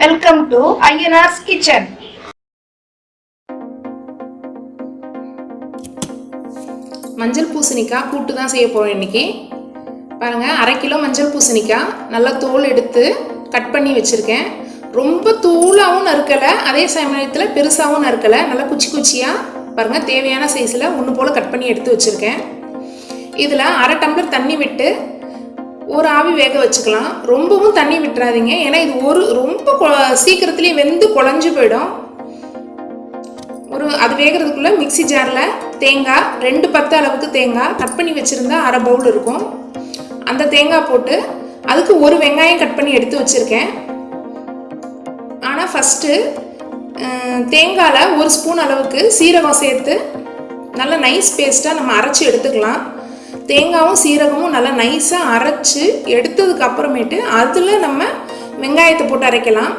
Welcome to ஐஎன்ஆர்ஸ் kitchen மஞ்சள் பூசணிக்காய் கூட்டு தான் செய்ய போகிறோம் இன்றைக்கி பாருங்கள் அரை கிலோ மஞ்சள் பூசணிக்காய் நல்லா தோல் எடுத்து கட் பண்ணி வச்சுருக்கேன். ரொம்ப தூளாகவும் நறுக்கலை அதே சமயத்தில் பெருசாகவும் நறுக்கலை. நல்லா குச்சி குச்சியாக பாருங்கள் தேவையான சைஸில் ஒன்று போல் கட் பண்ணி எடுத்து வச்சுருக்கேன். இதில் அரை டம்ளர் தண்ணி விட்டு ஒரு ஆவி வேக வச்சுக்கலாம். ரொம்பவும் தண்ணி விட்டுறாதீங்க. ஏன்னா இது ஒரு ரொம்ப கொ- சீக்கிரத்துலேயே வெந்து குழஞ்சு போயிடும். ஒரு அது வேகிறதுக்குள்ளே மிக்ஸி ஜாரில் தேங்காய் ரெண்டு பத்து அளவுக்கு தேங்காய் கட் பண்ணி வச்சுருந்தா அரை பவுல் இருக்கும். அந்த தேங்காய் போட்டு அதுக்கு ஒரு வெங்காயம் கட் பண்ணி எடுத்து வச்சுருக்கேன். ஆனால் ஃபஸ்ட்டு தேங்காயில் ஒரு ஸ்பூன் அளவுக்கு சீரகம் சேர்த்து நல்லா நைஸ் பேஸ்ட்டாக நம்ம அரைச்சி எடுத்துக்கலாம். தேங்காவும் சீரகமும் நல்லா நைஸாக அரைச்சி எடுத்ததுக்கு அப்புறமேட்டு அதில் நம்ம வெங்காயத்தை போட்டு அரைக்கலாம்.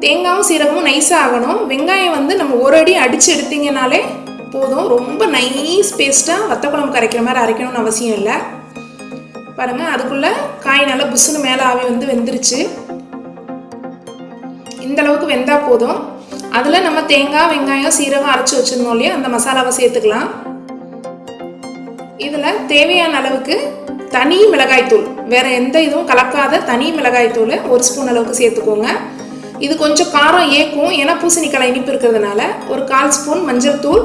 தேங்காவும் சீரகமும் நைஸாக ஆகணும். வெங்காயம் வந்து நம்ம ஒரு அடி அடித்து எடுத்திங்கனாலே போதும். ரொம்ப நைஸ் பேஸ்ட்டாக வத்த குழம்பு கரைக்கிற மாதிரி அரைக்கணும்னு அவசியம் இல்லை. பாருங்கள் அதுக்குள்ளே காய் நல்லா புஷ்ஷுன்னு மேலே ஆவி வந்து வெந்துருச்சு. இந்த அளவுக்கு போதும். அதில் நம்ம தேங்காய் வெங்காயம் சீரகம் அரைச்சி வச்சுருந்தோம் இல்லையா? அந்த மசாலாவை சேர்த்துக்கலாம். இதில் தேவையான அளவுக்கு தனி மிளகாய்த்தூள் வேறு எந்த இதுவும் கலக்காத தனி மிளகாய்த்தூள் ஒரு ஸ்பூன் அளவுக்கு சேர்த்துக்கோங்க. இது கொஞ்சம் காரம் ஏக்கும். ஏன்னா பூசணிக்காய் இனிப்பு இருக்கிறதுனால ஒரு கால் ஸ்பூன் மஞ்சள் தூள்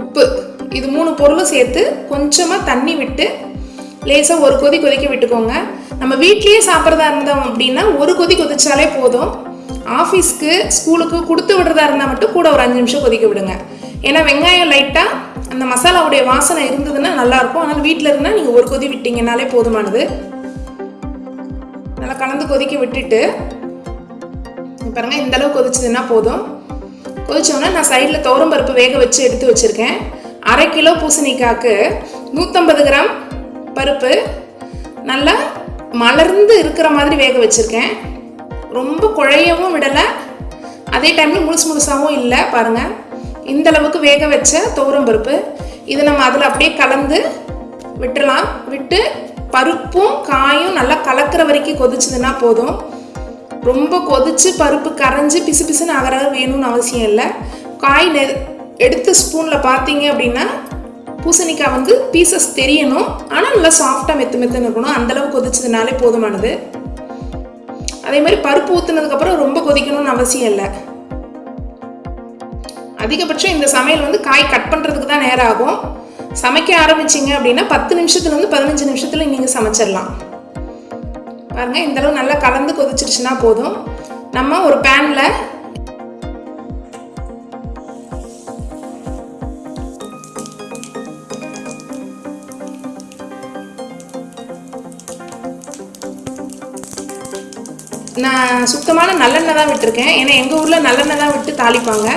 உப்பு. இது மூணு பொருளும் சேர்த்து கொஞ்சமாக தண்ணி விட்டு லேசாக ஒரு கொதி கொதிக்க விட்டுக்கோங்க. நம்ம வீட்லேயே சாப்பிட்றதா இருந்தோம் அப்படின்னா ஒரு கொதி கொதிச்சாலே போதும். ஆஃபீஸ்க்கு ஸ்கூலுக்கு கொடுத்து விடுறதா இருந்தால் மட்டும் கூட ஒரு அஞ்சு நிமிஷம் கொதிக்க விடுங்க. ஏன்னா வெங்காயம் லைட்டாக அந்த மசாலாவுடைய வாசனை இருந்ததுன்னா நல்லாயிருக்கும். ஆனால் வீட்டில் இருந்தால் நீங்கள் ஒரு கொதி விட்டிங்கனாலே போதுமானது. நல்லா கலந்து கொதிக்க விட்டுட்டு பாருங்கள் இந்தளவு இந்த அளவு கொதிச்சதுன்னா போதும். கொதிச்சோன்னா நான் சைடில் பருப்பு வேக வச்சு எடுத்து வச்சுருக்கேன். அரை கிலோ பூசணிக்காய்க்கு நூற்றம்பது கிராம் பருப்பு நல்லா மலர்ந்து இருக்கிற மாதிரி வேக வச்சுருக்கேன். ரொம்ப குழையவும் விடலை. அதே டைமில் முழுசு முழுசாகவும் இல்லை பாருங்கள் இந்த அளவுக்கு வேக வச்ச துவரம் பருப்பு. இது நம்ம அதில் அப்படியே கலந்து விட்டுறலாம். விட்டு பருப்பும் காயும் நல்லா கலக்கிற வரைக்கும் கொதிச்சதுன்னா போதும். ரொம்ப கொதிச்சு பருப்பு கரைஞ்சி பிசு பிசுன்னு ஆகிற வேணும்னு அவசியம் இல்லை. காய் நெ எடுத்து ஸ்பூனில் பார்த்தீங்க அப்படின்னா பூசணிக்காய் வந்து பீசஸ் தெரியணும். ஆனால் நல்லா சாஃப்டாக மெத்து மெத்துன்னு இருக்கணும். அந்தளவு கொதிச்சதுனாலே போதுமானது. அதே மாதிரி பருப்பு ஊற்றுனதுக்கப்புறம் ரொம்ப கொதிக்கணும்னு அவசியம் இல்லை. அதிகபட்சம் இந்த சமையல் வந்து காய் கட் பண்ணுறதுக்கு தான் நேரம் ஆகும் சமைக்க ஆரம்பிச்சிங்க அப்படின்னா பத்து நிமிஷத்துலேருந்து பதினஞ்சு நிமிஷத்தில் நீங்கள் சமைச்சிடலாம். பாருங்கள் இந்த அளவு நல்லா கலந்து கொதிச்சிருச்சுன்னா போதும். நம்ம ஒரு பேனில் நான் சுத்தமான நல்லெண்ணெய் தான் விட்டுருக்கேன். ஏன்னா எங்கள் ஊரில் நல்லெண்ணெய் தான் விட்டு தாளிப்பாங்க.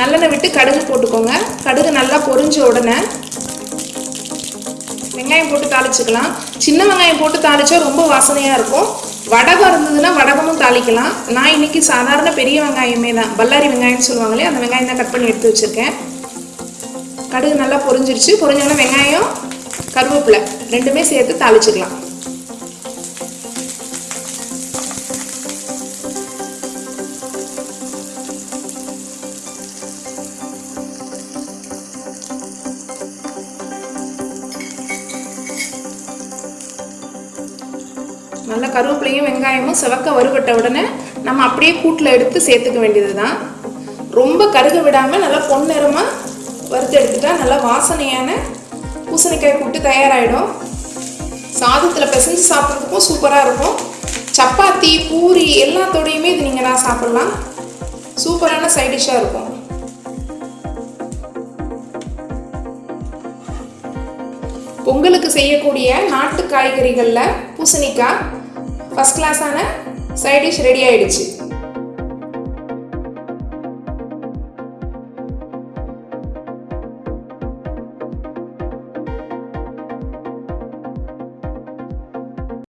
நல்லெண்ணெய் விட்டு கடுகு போட்டுக்கோங்க. கடுகு நல்லா பொரிஞ்ச உடனே வெங்காயம் போட்டு தாளிச்சுக்கலாம். சின்ன வெங்காயம் போட்டு தாளிச்சா ரொம்ப வாசனையாக இருக்கும். வடகம் இருந்ததுன்னா வடகமும் தாளிக்கலாம். நான் இன்னைக்கு சாதாரண பெரிய வெங்காயமே தான். பல்லாரி வெங்காயம்னு சொல்லுவாங்களே அந்த வெங்காயம் தான் கட் பண்ணி எடுத்து வச்சுருக்கேன். கடுகு நல்லா பொரிஞ்சிருச்சு. பொரிஞ்சோடனே வெங்காயம் கருவேப்பிலை ரெண்டுமே சேர்த்து தாளிச்சுக்கலாம். நல்லா கருவேப்பிலையும் வெங்காயமும் செவக்க வறுபட்ட உடனே நம்ம அப்படியே கூட்டில் எடுத்து சேர்த்துக்க வேண்டியது தான் ரொம்ப கருக விடாமல் நல்லா பொன்னிறமாக வறுத்து எடுத்துட்டா நல்லா வாசனையான பூசணிக்காய் கூட்டு தயாராகிடும் சாதத்தில் பிசைஞ்சு சாப்பிட்றதுக்கும் சூப்பராக இருக்கும். சப்பாத்தி பூரி எல்லாத்தோடையுமே இது நீங்கள் நான் சாப்பிட்லாம். சூப்பரான சைட் டிஷ்ஷாக இருக்கும். பொங்கலுக்கு செய்யக்கூடிய நாட்டு காய்கறிகளில் பூசணிக்காய் ஃபஸ்ட் கிளாஸான சைட் டிஷ் ரெடி ஆயிடுச்சு.